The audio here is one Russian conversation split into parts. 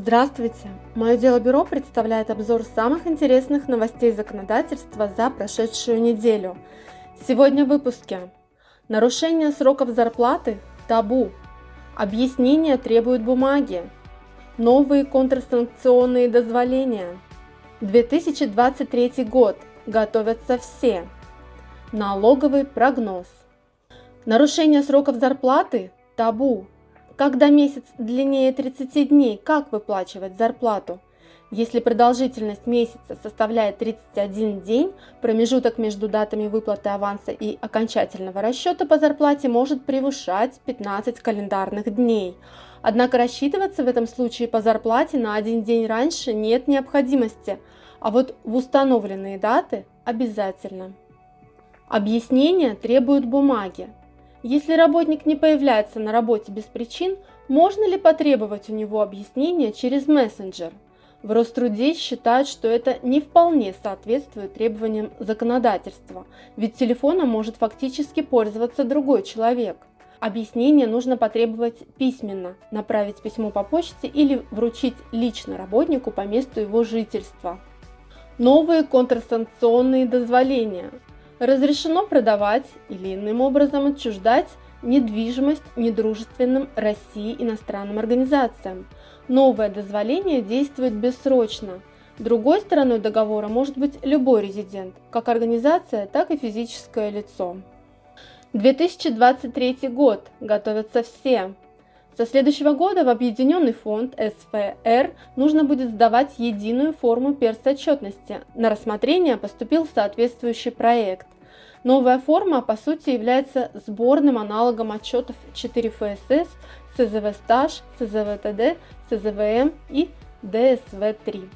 Здравствуйте! Мое дело бюро представляет обзор самых интересных новостей законодательства за прошедшую неделю. Сегодня в выпуске. Нарушение сроков зарплаты – табу. Объяснения требуют бумаги. Новые контрсанкционные дозволения. 2023 год. Готовятся все. Налоговый прогноз. Нарушение сроков зарплаты – табу. Когда месяц длиннее 30 дней, как выплачивать зарплату? Если продолжительность месяца составляет 31 день, промежуток между датами выплаты аванса и окончательного расчета по зарплате может превышать 15 календарных дней. Однако рассчитываться в этом случае по зарплате на один день раньше нет необходимости, а вот в установленные даты обязательно. Объяснения требуют бумаги. Если работник не появляется на работе без причин, можно ли потребовать у него объяснения через мессенджер? В Роструде считают, что это не вполне соответствует требованиям законодательства, ведь телефоном может фактически пользоваться другой человек. Объяснение нужно потребовать письменно, направить письмо по почте или вручить лично работнику по месту его жительства. Новые контрсанкционные дозволения разрешено продавать или иным образом отчуждать недвижимость недружественным России иностранным организациям. Новое дозволение действует бессрочно. Другой стороной договора может быть любой резидент, как организация, так и физическое лицо. 2023 год. Готовятся все. Со следующего года в Объединенный фонд СФР нужно будет сдавать единую форму персотчетности. На рассмотрение поступил соответствующий проект. Новая форма, по сути, является сборным аналогом отчетов 4 ФСС, СЗВ стаж, СЗВ ТД, СЗВМ и ДСВ-3.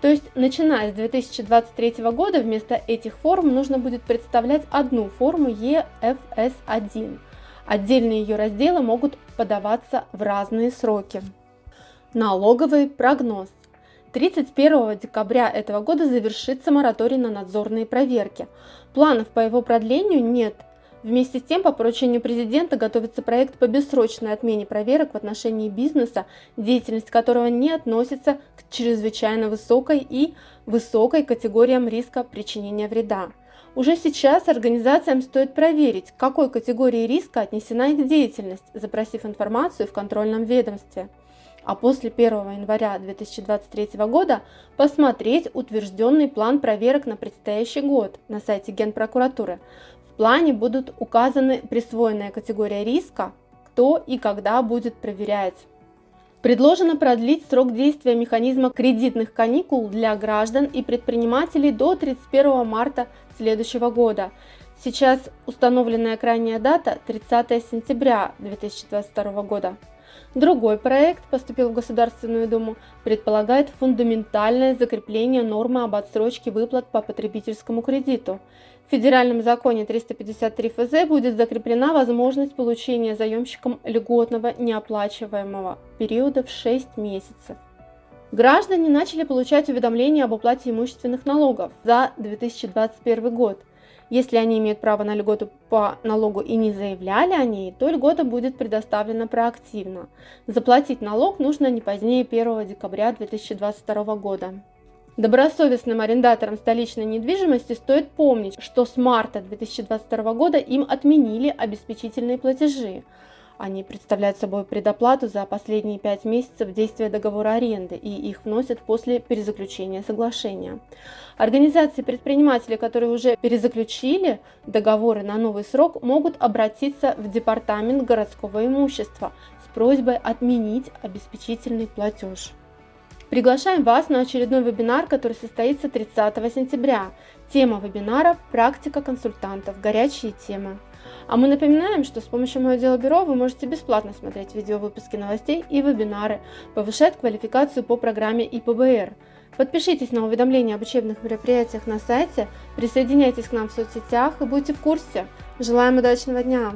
То есть, начиная с 2023 года, вместо этих форм нужно будет представлять одну форму EFS1. Отдельные ее разделы могут подаваться в разные сроки. Налоговый прогноз. 31 декабря этого года завершится мораторий на надзорные проверки. Планов по его продлению нет. Вместе с тем, по поручению президента готовится проект по бессрочной отмене проверок в отношении бизнеса, деятельность которого не относится к чрезвычайно высокой и высокой категориям риска причинения вреда. Уже сейчас организациям стоит проверить, к какой категории риска отнесена их деятельность, запросив информацию в контрольном ведомстве. А после 1 января 2023 года посмотреть утвержденный план проверок на предстоящий год на сайте Генпрокуратуры. В плане будут указаны присвоенная категория риска, кто и когда будет проверять. Предложено продлить срок действия механизма кредитных каникул для граждан и предпринимателей до 31 марта следующего года. Сейчас установленная крайняя дата 30 сентября 2022 года. Другой проект поступил в Государственную Думу, предполагает фундаментальное закрепление нормы об отсрочке выплат по потребительскому кредиту. В федеральном законе 353 ФЗ будет закреплена возможность получения заемщиком льготного неоплачиваемого периода в 6 месяцев. Граждане начали получать уведомления об уплате имущественных налогов за 2021 год. Если они имеют право на льготу по налогу и не заявляли о ней, то льгота будет предоставлена проактивно. Заплатить налог нужно не позднее 1 декабря 2022 года. Добросовестным арендаторам столичной недвижимости стоит помнить, что с марта 2022 года им отменили обеспечительные платежи. Они представляют собой предоплату за последние пять месяцев действия договора аренды и их вносят после перезаключения соглашения. Организации предпринимателей, которые уже перезаключили договоры на новый срок, могут обратиться в Департамент городского имущества с просьбой отменить обеспечительный платеж. Приглашаем вас на очередной вебинар, который состоится 30 сентября. Тема вебинара – практика консультантов, горячие темы. А мы напоминаем, что с помощью Мое Дело Бюро вы можете бесплатно смотреть видеовыпуски новостей и вебинары, повышать квалификацию по программе ИПБР. Подпишитесь на уведомления об учебных мероприятиях на сайте, присоединяйтесь к нам в соцсетях и будьте в курсе. Желаем удачного дня!